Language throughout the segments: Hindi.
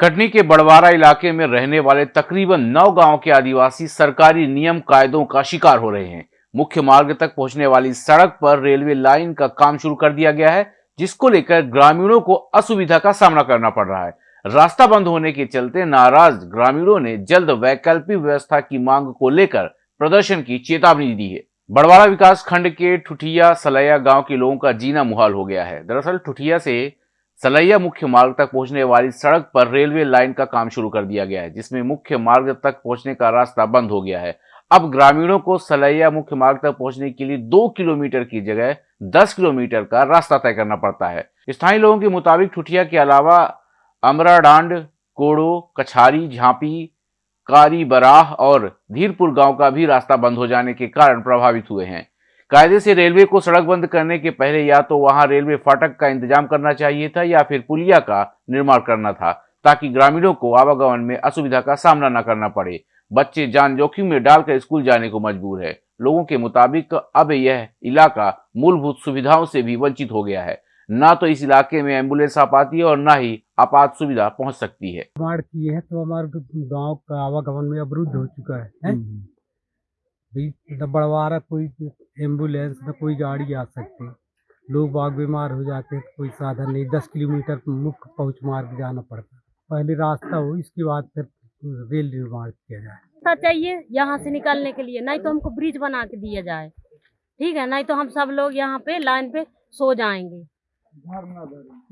कटनी के बड़वारा इलाके में रहने वाले तकरीबन नौ गाँव के आदिवासी सरकारी नियम कायदों का शिकार हो रहे हैं। मुख्य मार्ग तक पहुँचने वाली सड़क पर रेलवे लाइन का काम शुरू कर दिया गया है, जिसको लेकर ग्रामीणों को असुविधा का सामना करना पड़ रहा है। रास्ता बंद होने के चलते नाराज़ ग्रामीणों ने जल्द वैकल्पिक व्यवस्था की मांग को लेकर प्रदर्शन की चेतावनी दी है। बड़वाड़ा विकास खंड के ठुठिया सलैया गाँव के लोगों का जीना मुहाल हो गया है। दरअसल ठुठिया से सलैया मुख्य मार्ग तक पहुँचने वाली सड़क पर रेलवे लाइन का काम शुरू कर दिया गया है, जिसमें मुख्य मार्ग तक पहुँचने का रास्ता बंद हो गया है। अब ग्रामीणों को सलैया मुख्य मार्ग तक पहुँचने के लिए दो किलोमीटर की जगह, दस किलोमीटर का रास्ता तय करना पड़ता है। स्थानीय लोगों के मुताबिक ठुठिया के अलावा अमराडांड, कोड़ो, कछारी, झांपी, कारी बराह और धीरपुर गाँव का भी रास्ता बंद हो जाने के कारण प्रभावित हुए हैं। कायदे से रेलवे को सड़क बंद करने के पहले या तो वहाँ रेलवे फाटक का इंतज़ाम करना चाहिए था या फिर पुलिया का निर्माण करना था ताकि ग्रामीणों को आवागमन में असुविधा का सामना न करना पड़े। बच्चे जान जोखिम में डालकर स्कूल जाने को मजबूर है। लोगों के मुताबिक अब यह इलाका मूलभूत सुविधाओं से भी वंचित हो गया है। न तो इस इलाके में एंबुलेंस आ पाती है और न ही आपात सुविधा पहुँच सकती है। बाढ़ की है तो हमारे गाँव का आवागमन में अवरुद्ध हो चुका है, है? भाई मतलब बड़वारा कोई एंबुलेंस न कोई गाड़ी आ सकती। लोग बाग बीमार हो जाते हैं तो कोई साधन नहीं। दस किलोमीटर मुख्य पहुँच मार्ग जाना पड़ता पहले रास्ता हो इसके बाद फिर रेल निर्माण किया जाए। रास्ता चाहिए यहाँ से निकलने के लिए नहीं तो हमको ब्रिज बना के दिया जाए। ठीक है नहीं तो हम सब लोग यहाँ पे लाइन पे सो जाएँगे।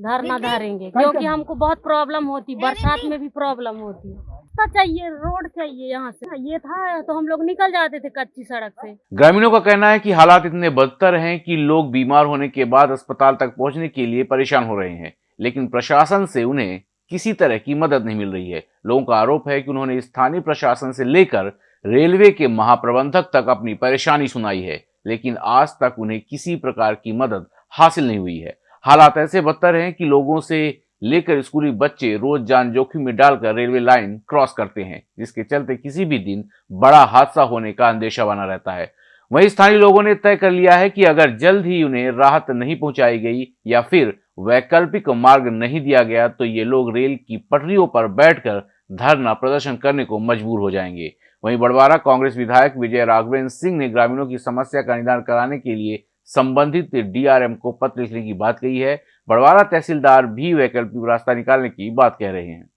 धरना धरेंगे। क्योंकि हमको बहुत प्रॉब्लम होती बरसात में भी प्रॉब्लम होती। रास्ता चाहिए, रोड चाहिए यहाँ से। ये था तो हम लोग निकल जाते थे कच्ची सड़क से। ग्रामीणों का कहना है कि हालात इतने बदतर हैं कि लोग बीमार होने के बाद अस्पताल तक पहुँचने के लिए परेशान हो रहे हैं, लेकिन प्रशासन से उन्हें किसी तरह की मदद नहीं मिल रही है। लोगों का आरोप है कि उन्होंने स्थानीय प्रशासन से लेकर रेलवे के महाप्रबंधक तक अपनी परेशानी सुनाई है, लेकिन आज तक उन्हें किसी प्रकार की मदद हासिल नहीं हुई है। हालात ऐसे बदतर हैं कि लोगों से लेकर स्कूली बच्चे रोज जान जोखिम में डालकर रेलवे लाइन क्रॉस करते हैं, जिसके चलते किसी भी दिन बड़ा हादसा होने का अंदेशा बना रहता है। वहीं स्थानीय लोगों ने तय कर लिया है कि अगर जल्द ही उन्हें राहत नहीं पहुंचाई गई या फिर वैकल्पिक मार्ग नहीं दिया गया तो ये लोग रेल की पटरियों पर बैठकर धरना प्रदर्शन करने को मजबूर हो जाएँगे। वहीं बड़वारा कांग्रेस विधायक विजय राघवेंद्र सिंह ने ग्रामीणों की समस्या का निदान कराने के लिए संबंधित डीआरएम को पत्र लिखने की बात कही है। बड़वारा तहसीलदार भी वैकल्पिक रास्ता निकालने की बात कह रहे हैं।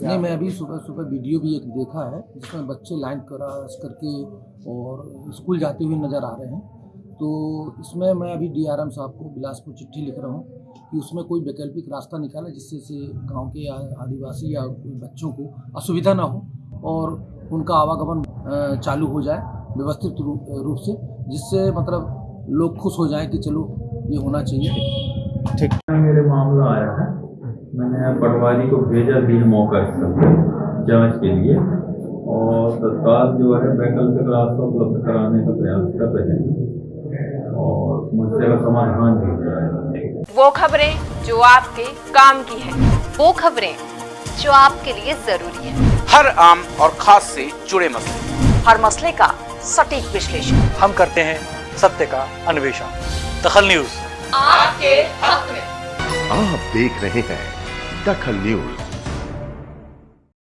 नहीं, मैं अभी सुबह सुबह वीडियो भी एक देखा है, जिसमें बच्चे लाइन क्रॉस करके और स्कूल जाते हुए नज़र आ रहे हैं। तो इसमें मैं अभी डीआरएम साहब को बिलासपुर चिट्ठी लिख रहा हूँ कि उसमें कोई वैकल्पिक रास्ता निकाले जिससे से गाँव के आदिवासी या बच्चों को असुविधा ना हो और उनका आवागमन चालू हो जाए व्यवस्थित रूप से, जिससे मतलब लोग खुश हो जाए कि चलो ये होना चाहिए। ठीक। मेरे मामला आया है। मैंने पटवारी को भेजा भी मौका जाँच के लिए। और तत्काल जो है वैकल्पिक रास्ता उपलब्ध कराने का प्रयास कर रहे हैं। और समस्या का समाधान भी हो जाए वो खबरें जो आपके काम की है वो खबरें जो आपके लिए ज़रूरी है। हर आम और खास से जुड़े मसले। हर मसले का सटीक विश्लेषण। हम करते हैं सत्य का अन्वेषण। दखल न्यूज़। आपके हक में। आप देख रहे हैं दखल न्यूज़।